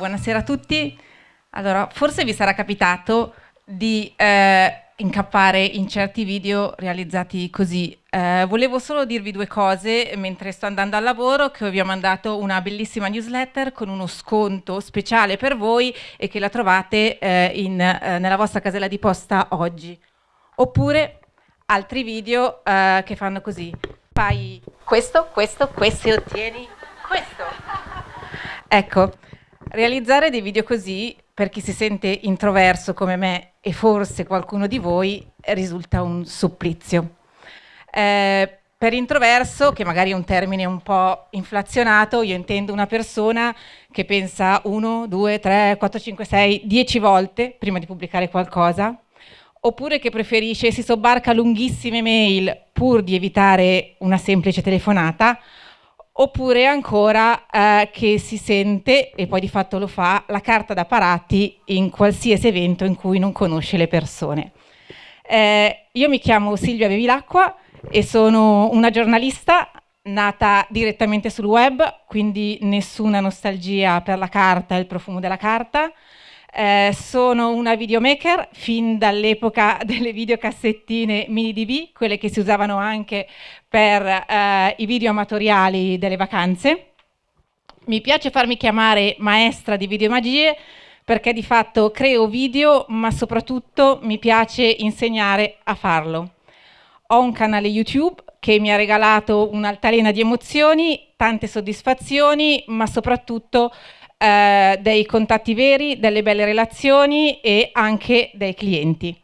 buonasera a tutti. Allora, forse vi sarà capitato di eh, incappare in certi video realizzati così. Eh, volevo solo dirvi due cose mentre sto andando al lavoro, che vi ho mandato una bellissima newsletter con uno sconto speciale per voi e che la trovate eh, in, eh, nella vostra casella di posta oggi. Oppure altri video eh, che fanno così. Fai questo, questo, questo e ottieni questo. Ecco, realizzare dei video così, per chi si sente introverso come me e forse qualcuno di voi, risulta un supplizio. Eh, per introverso, che magari è un termine un po' inflazionato, io intendo una persona che pensa 1, 2, 3, 4, 5, 6, 10 volte prima di pubblicare qualcosa, oppure che preferisce, si sobbarca lunghissime mail pur di evitare una semplice telefonata, oppure ancora eh, che si sente, e poi di fatto lo fa, la carta da parati in qualsiasi evento in cui non conosce le persone. Eh, io mi chiamo Silvia Bevilacqua e sono una giornalista nata direttamente sul web, quindi nessuna nostalgia per la carta e il profumo della carta, eh, sono una videomaker fin dall'epoca delle videocassettine mini DV, quelle che si usavano anche per eh, i video amatoriali delle vacanze. Mi piace farmi chiamare maestra di videomagie perché di fatto creo video, ma soprattutto mi piace insegnare a farlo. Ho un canale YouTube che mi ha regalato un'altalena di emozioni, tante soddisfazioni, ma soprattutto eh, dei contatti veri, delle belle relazioni e anche dei clienti.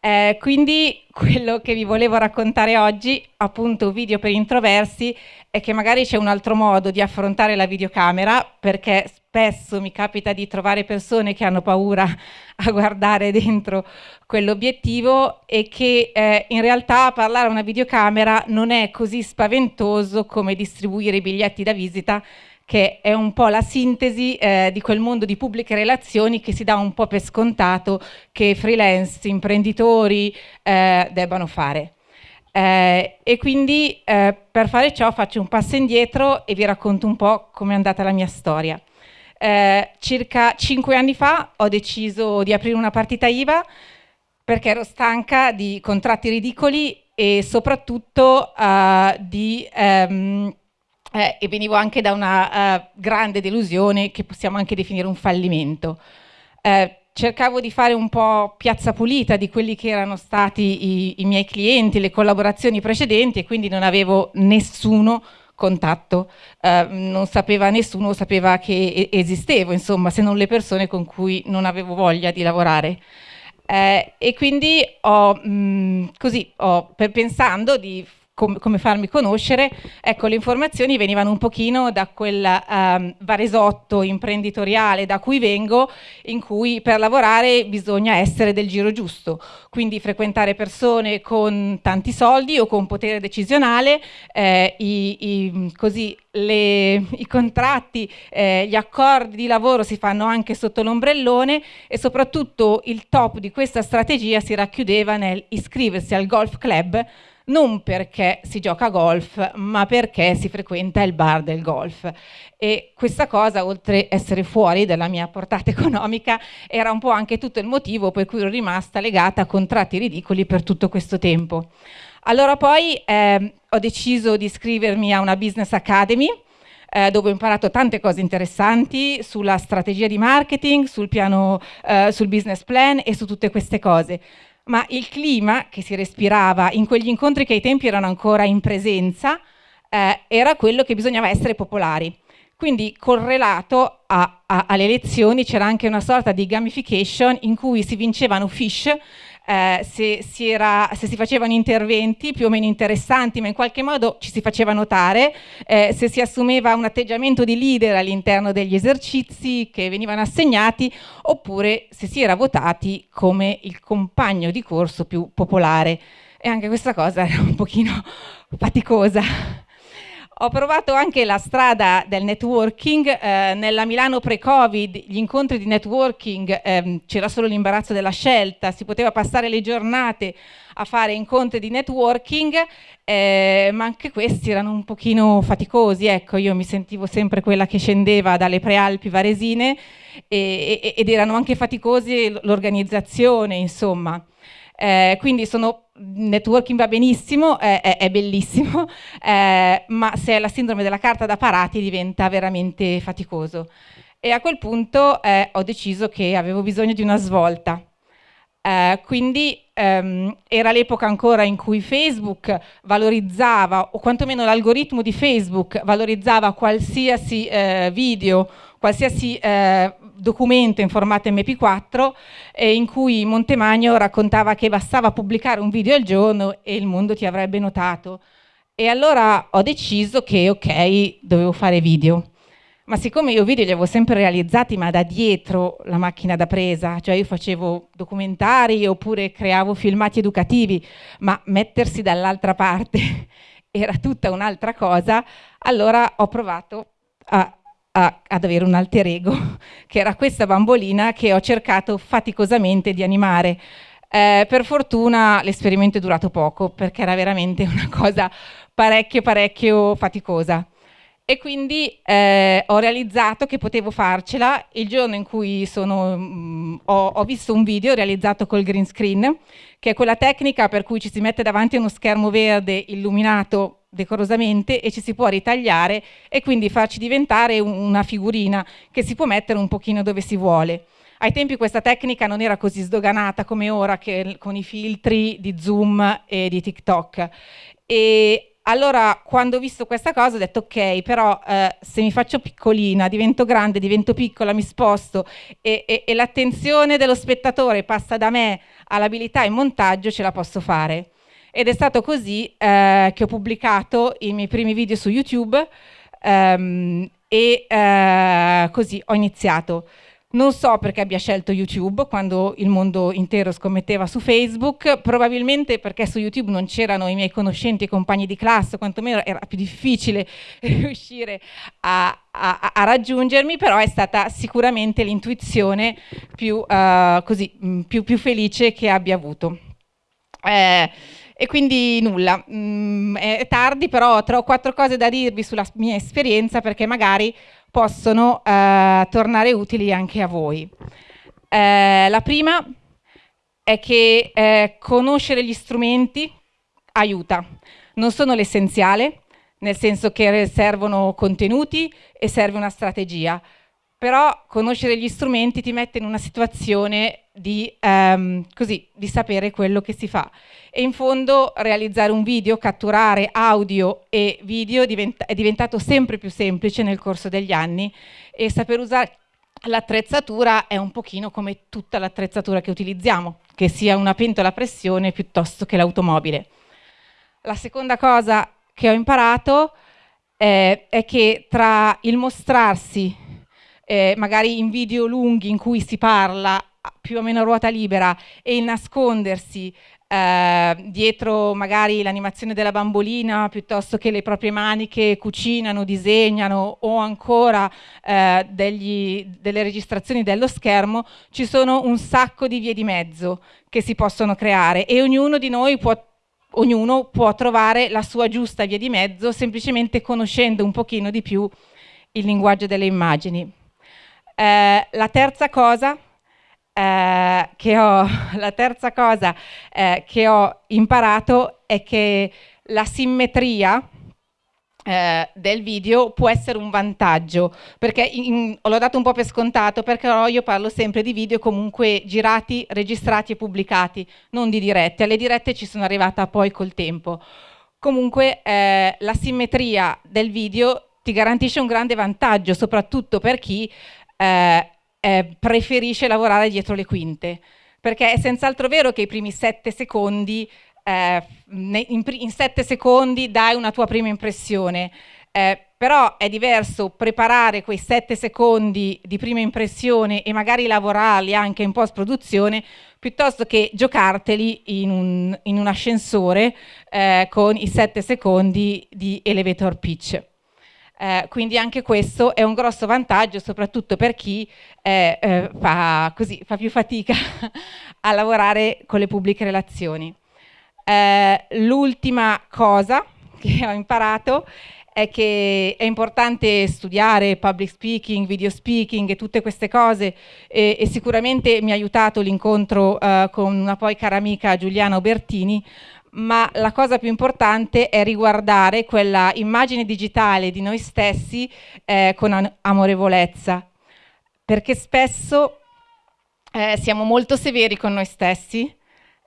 Eh, quindi quello che vi volevo raccontare oggi, appunto video per introversi, è che magari c'è un altro modo di affrontare la videocamera, perché spesso mi capita di trovare persone che hanno paura a guardare dentro quell'obiettivo e che eh, in realtà parlare a una videocamera non è così spaventoso come distribuire i biglietti da visita che è un po' la sintesi eh, di quel mondo di pubbliche relazioni che si dà un po' per scontato che freelance, imprenditori eh, debbano fare. Eh, e quindi eh, per fare ciò faccio un passo indietro e vi racconto un po' come è andata la mia storia. Eh, circa cinque anni fa ho deciso di aprire una partita IVA perché ero stanca di contratti ridicoli e soprattutto uh, di um, eh, e venivo anche da una uh, grande delusione che possiamo anche definire un fallimento. Eh, cercavo di fare un po' piazza pulita di quelli che erano stati i, i miei clienti, le collaborazioni precedenti e quindi non avevo nessuno contatto, eh, non sapeva nessuno, sapeva che esistevo, insomma, se non le persone con cui non avevo voglia di lavorare. Eh, e quindi ho, mh, così, ho, per, pensando di com come farmi conoscere, ecco le informazioni venivano un pochino da quel um, varesotto imprenditoriale da cui vengo, in cui per lavorare bisogna essere del giro giusto, quindi frequentare persone con tanti soldi o con potere decisionale, eh, i, i, così le, i contratti, eh, gli accordi di lavoro si fanno anche sotto l'ombrellone e soprattutto il top di questa strategia si racchiudeva nel iscriversi al golf club non perché si gioca a golf, ma perché si frequenta il bar del golf. E questa cosa, oltre ad essere fuori dalla mia portata economica, era un po' anche tutto il motivo per cui ero rimasta legata a contratti ridicoli per tutto questo tempo. Allora poi eh, ho deciso di iscrivermi a una business academy, eh, dove ho imparato tante cose interessanti sulla strategia di marketing, sul piano, eh, sul business plan e su tutte queste cose ma il clima che si respirava in quegli incontri che ai tempi erano ancora in presenza eh, era quello che bisognava essere popolari. Quindi correlato a, a, alle elezioni c'era anche una sorta di gamification in cui si vincevano fish eh, se, si era, se, si facevano interventi più o meno interessanti, ma in qualche modo ci si faceva notare, eh, se si assumeva un atteggiamento di leader all'interno degli esercizi che venivano assegnati, oppure se si era votati come il compagno di corso più popolare. E anche questa cosa era un pochino faticosa. Ho provato anche la strada del networking, eh, nella Milano pre-Covid gli incontri di networking ehm, c'era solo l'imbarazzo della scelta, si poteva passare le giornate a fare incontri di networking, eh, ma anche questi erano un pochino faticosi, ecco, io mi sentivo sempre quella che scendeva dalle prealpi varesine e, e, ed erano anche faticosi l'organizzazione, insomma. Eh, quindi sono, networking va benissimo, eh, è, è, bellissimo, eh, ma se è la sindrome della carta da parati diventa veramente faticoso. E a quel punto eh, ho deciso che avevo bisogno di una svolta. Eh, quindi ehm, era l'epoca ancora in cui Facebook valorizzava, o quantomeno l'algoritmo di Facebook valorizzava qualsiasi eh, video, qualsiasi documento in formato MP4 eh, in cui Montemagno raccontava che bastava pubblicare un video al giorno e il mondo ti avrebbe notato. E allora ho deciso che ok, dovevo fare video. Ma siccome io video li avevo sempre realizzati ma da dietro la macchina da presa, cioè io facevo documentari oppure creavo filmati educativi, ma mettersi dall'altra parte era tutta un'altra cosa, allora ho provato a a, ad avere un alter ego, che era questa bambolina che ho cercato faticosamente di animare. Eh, per fortuna l'esperimento è durato poco, perché era veramente una cosa parecchio parecchio faticosa. E quindi eh, ho realizzato che potevo farcela il giorno in cui sono, mh, mm, ho, ho, visto un video realizzato col green screen, che è quella tecnica per cui ci si mette davanti a uno schermo verde illuminato decorosamente e ci si può ritagliare e quindi farci diventare una figurina che si può mettere un pochino dove si vuole. Ai tempi questa tecnica non era così sdoganata come ora che, con i filtri di Zoom e di TikTok. E allora quando ho visto questa cosa ho detto ok, però eh, se mi faccio piccolina, divento grande, divento piccola, mi sposto e, e, e l'attenzione dello spettatore passa da me all'abilità in montaggio, ce la posso fare ed è stato così eh, che ho pubblicato i miei primi video su YouTube ehm, e eh, così ho iniziato. Non so perché abbia scelto YouTube quando il mondo intero scommetteva su Facebook, probabilmente perché su YouTube non c'erano i miei conoscenti e compagni di classe, quantomeno era più difficile riuscire a, a, a raggiungermi, però è stata sicuramente l'intuizione più, uh, più, più, felice che abbia avuto. Eh, e quindi nulla, mm, è tardi però ho quattro cose da dirvi sulla mia esperienza perché magari possono eh, tornare utili anche a voi. Eh, la prima è che eh, conoscere gli strumenti aiuta, non sono l'essenziale, nel senso che servono contenuti e serve una strategia, però conoscere gli strumenti ti mette in una situazione di, um, così, di sapere quello che si fa. E in fondo realizzare un video, catturare audio e video diventa, è diventato sempre più semplice nel corso degli anni e saper usare l'attrezzatura è un pochino come tutta l'attrezzatura che utilizziamo, che sia una pentola a pressione piuttosto che l'automobile. La seconda cosa che ho imparato eh, è che tra il mostrarsi eh, magari in video lunghi in cui si parla più o meno a ruota libera e il nascondersi eh, dietro magari l'animazione della bambolina piuttosto che le proprie mani che cucinano, disegnano o ancora eh, degli, delle registrazioni dello schermo, ci sono un sacco di vie di mezzo che si possono creare e ognuno di noi può ognuno può trovare la sua giusta via di mezzo semplicemente conoscendo un pochino di più il linguaggio delle immagini. Eh, la terza cosa eh, che ho, la terza cosa eh, che ho imparato è che la simmetria eh, del video può essere un vantaggio, perché l'ho dato un po' per scontato, perché io parlo sempre di video comunque girati, registrati e pubblicati, non di dirette. Alle dirette ci sono arrivata poi col tempo. Comunque eh, la simmetria del video ti garantisce un grande vantaggio, soprattutto per chi eh, eh, preferisce lavorare dietro le quinte, perché è senz'altro vero che i primi sette secondi, eh, in, in, sette secondi dai una tua prima impressione, Eh, però è diverso preparare quei sette secondi di prima impressione e magari lavorarli anche in post produzione piuttosto che giocarteli in un, in un ascensore eh, con i sette secondi di elevator pitch. Eh, quindi anche questo è un grosso vantaggio, soprattutto per chi eh, eh, fa, così, fa, più fatica a lavorare con le pubbliche relazioni. Eh, l'ultima cosa che ho imparato è che è importante studiare public speaking, video speaking e tutte queste cose e, e sicuramente mi ha aiutato l'incontro uh, con una poi cara amica Giuliana Obertini, ma la cosa più importante è riguardare quella immagine digitale di noi stessi eh, con amorevolezza, perché spesso eh, siamo molto severi con noi stessi,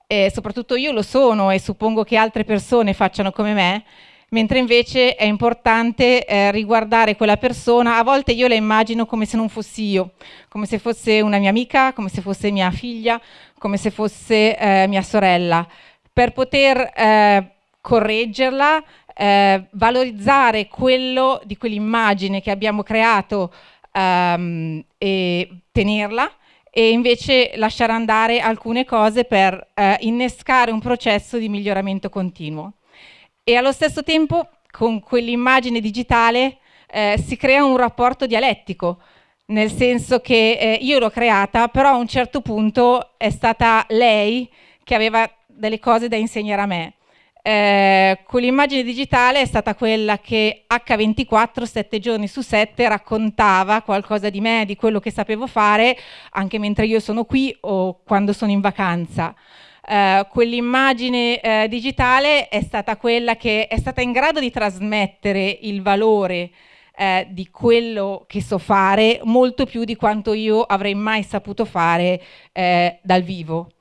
e soprattutto io lo sono e suppongo che altre persone facciano come me, mentre invece è importante eh, riguardare quella persona, a volte io la immagino come se non fossi io, come se fosse una mia amica, come se fosse mia figlia, come se fosse eh, mia sorella, per poter eh, correggerla, eh, valorizzare quello di quell'immagine che abbiamo creato ehm, e tenerla e invece lasciare andare alcune cose per eh, innescare un processo di miglioramento continuo. E allo stesso tempo con quell'immagine digitale eh, si crea un rapporto dialettico, nel senso che eh, io l'ho creata, però a un certo punto è stata lei che aveva delle cose da insegnare a me. Eh, quell'immagine digitale è stata quella che H24, sette giorni su sette, raccontava qualcosa di me, di quello che sapevo fare, anche mentre io sono qui o quando sono in vacanza. Uh, quell'immagine uh, digitale è stata quella che è stata in grado di trasmettere il valore uh, di quello che so fare molto più di quanto io avrei mai saputo fare dal vivo.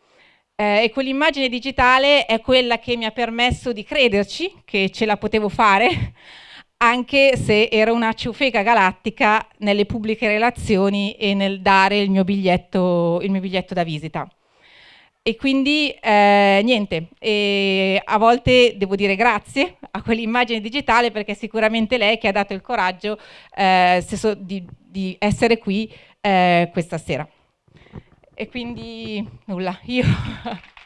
E quell'immagine digitale è quella che mi ha permesso di crederci che ce la potevo fare anche se ero una ciufeca galattica nelle pubbliche relazioni e nel dare il mio biglietto, il mio biglietto da visita. E quindi eh, niente, e a volte devo dire grazie a quell'immagine digitale perché è sicuramente lei che ha dato il coraggio eh, di, di, essere qui eh, questa sera. E quindi nulla, io